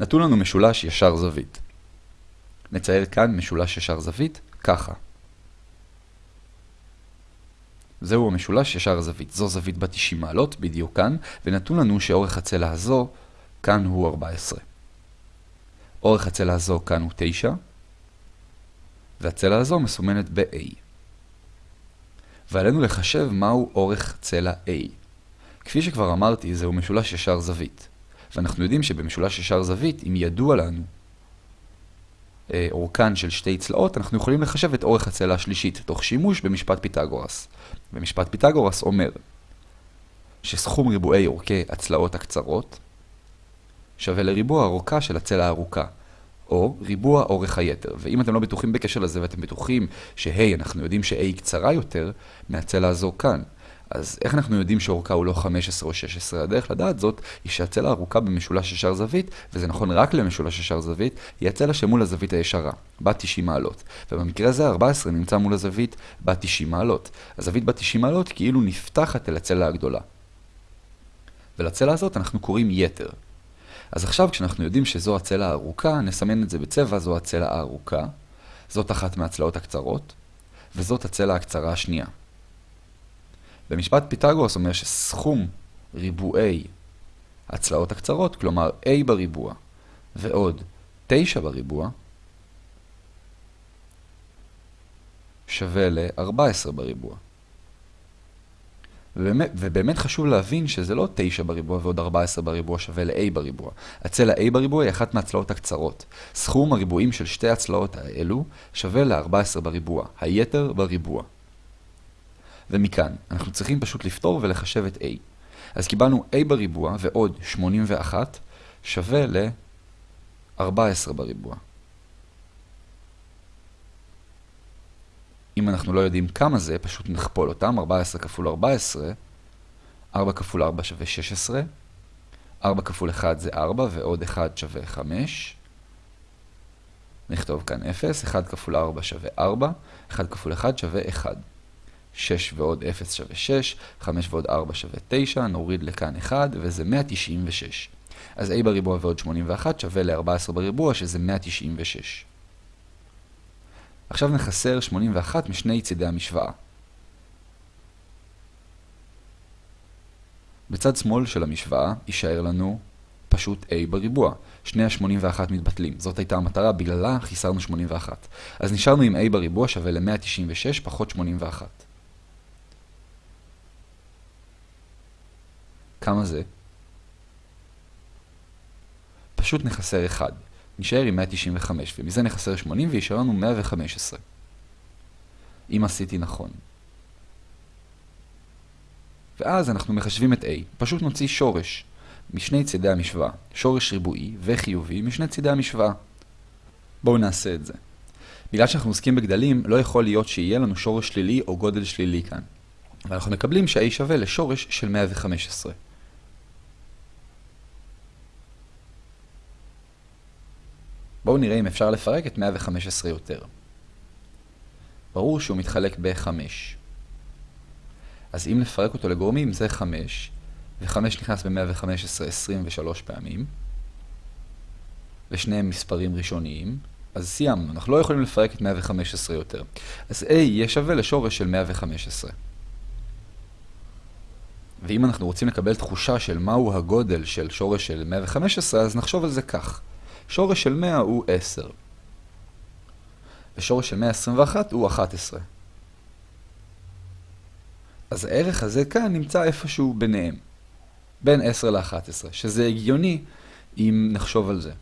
נתון לנו משולש ישר זווית. נצייר כאן משולש ישר זווית, ככה. זהו המשולש ישר זווית. זו זווית בת 90 מעלות, בדיוק כאן, ונתון לנו שאורך הצלע הזו, כאן הוא 14. אורך הצלע הזו כאן הוא 9, והצלע הזו מסומנת ב-A. ועלינו לחשב מהו אורך צלע A. כפי שכבר אמרתי, זהו משולש ישר זווית. ואנחנו יודעים שבמשולש ישר זווית, אם ידוע לנו אה, אורכן של שתי צלעות, אנחנו יכולים לחשב את אורך הצלע השלישית, תוך שימוש במשפט פיתגורס. ומשפט פיתגורס אומר שסכום ריבועי אורכי הצלעות הקצרות שווה לריבוע האורכה של הצלע הארוכה, או ריבוע אורך היתר. ואם אתם לא בטוחים בקשר לזה ואתם בטוחים שהי, אנחנו יודעים ש-A קצרה יותר מהצלע הזו כאן, אז איך אנחנו יודעים שאורכה הוא לא 15 או 16? הדרך לדעת זאת היא שהצלע הארוכה במשולש ישר זווית, וזה נכון רק למשולש ישר זווית, היא הצלע שמול הזווית הישרה, בת 90 מעלות. ובמקרה הזה 14 נמצא מול הזווית בת 90 מעלות. הזווית בת 90 מעלות כאילו נפתחת אל הצלע הגדולה. ולצלע הזאת אנחנו קוראים יתר. אז עכשיו כשאנחנו יודעים שזו הצלע הארוכה, נסמן את זה בצבע, זו הצלע הארוכה. זאת אחת מהצלעות הקצרות, וזאת הצלע הקצרה השנייה. ומשפט פיתגורס אומר שסכום ריבועי הצלעות הקצרות, כלומר a בריבוע ועוד 9 בריבוע, שווה ל-14 בריבוע. ובאמת, ובאמת חשוב להבין שזה לא 9 בריבוע ועוד 14 בריבוע שווה ל-a בריבוע. הצלע a בריבוע היא אחת מהצלעות הקצרות. סכום הריבועים של שתי הצלעות האלו שווה ל-14 בריבוע, היתר בריבוע. ומכאן אנחנו צריכים פשוט לפתור ולחשב את a. אז קיבלנו a בריבוע ועוד 81 שווה ל-14 בריבוע. אם אנחנו לא יודעים כמה זה, פשוט נכפול אותם, 14 כפול 14, 4 כפול 4 שווה 16, 4 כפול 1 זה 4 ועוד 1 שווה 5. נכתוב כאן 0, 1 כפול 4 שווה 4, 1 כפול 1 שווה 1. 6 ועוד 0 שווה 6, 5 ועוד 4 שווה 9, נוריד לכאן 1 וזה 196. אז a בריבוע ועוד 81 שווה ל-14 בריבוע שזה 196. עכשיו נחסר 81 משני צידי המשוואה. בצד שמאל של המשוואה יישאר לנו פשוט a בריבוע. שני ה-81 מתבטלים. זאת הייתה המטרה, בגללה חיסרנו 81. אז נשארנו עם a בריבוע שווה ל-196 פחות 81. כמה זה? פשוט נחסר 1. נשאר עם 195, ומזה נחסר 80 וישאר לנו 115. אם עשיתי נכון. ואז אנחנו מחשבים את a, פשוט נוציא שורש משני צידי המשוואה, שורש ריבועי וחיובי משני צידי המשוואה. בואו נעשה את זה. בגלל שאנחנו עוסקים בגדלים, לא יכול להיות שיהיה לנו שורש שלילי או גודל שלילי כאן. ואנחנו מקבלים שה-a שווה לשורש של 115. בואו נראה אם אפשר לפרק את 115 יותר. ברור שהוא מתחלק ב-5. אז אם נפרק אותו לגורמים זה 5, ו-5 נכנס ב-115 23 פעמים, ושניהם מספרים ראשוניים, אז סיימנו, אנחנו לא יכולים לפרק את 115 יותר. אז a יהיה שווה לשורש של 115. ואם אנחנו רוצים לקבל תחושה של מהו הגודל של שורש של 115, אז נחשוב על זה כך. שורש של 100 הוא 10. ושורש של 121 הוא 11. אז הערך הזה כאן נמצא איפשהו ביניהם. בין 10 ל-11, שזה הגיוני אם נחשוב על זה.